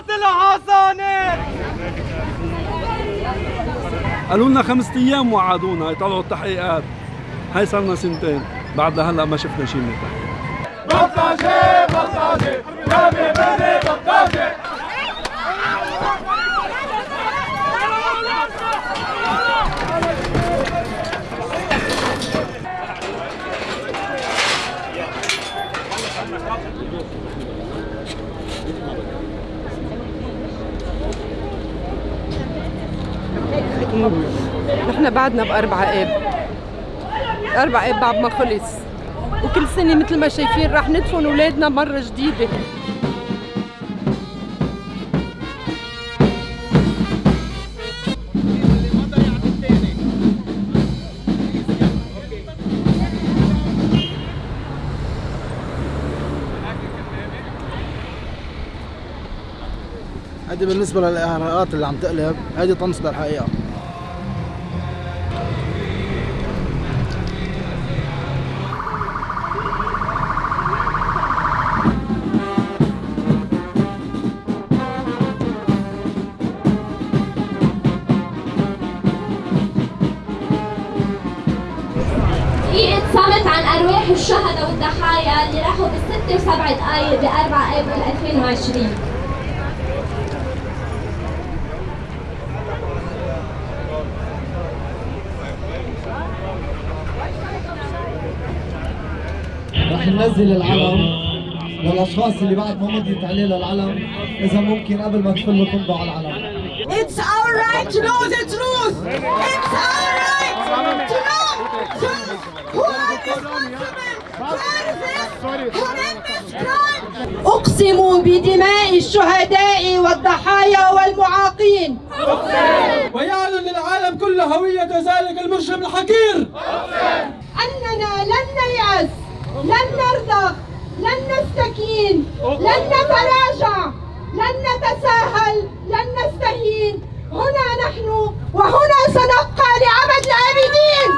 قاتل حساني قالوا لنا خمسة أيام وعدونا يطلعوا التحقيقات. هاي صار لنا سنتين بعد لهلا ما شفنا شيء من التحقيق. نحن بعدنا بأربعة آب. أربعة آب بعد ما خلص. وكل سنة مثل ما شايفين رح ندفن أولادنا مرة جديدة. هذه بالنسبة للإعراءات اللي عم تقلب هذه طمس للحقيقة دقيقة صمت عن أرواح الشهداء والضحايا اللي راحوا بالستة وسبع دقايق بأربع أبريل 2020 رح ننزل العلم للأشخاص اللي بعد ما مضيت عليه للعلم إذا ممكن قبل ما تفلوا تمضوا على العلم. It's our right to know the truth. It's our right. أقسم بدماء الشهداء والضحايا والمعاقين. ويعلن للعالم كله هوية ذلك المجرم الحقير. أننا لن نيأس لن نرضخ لن نستكين لن نتراجع لن نتساهل لن نستهين. هنا نحن وهنا سنبقى لعبد الآبدين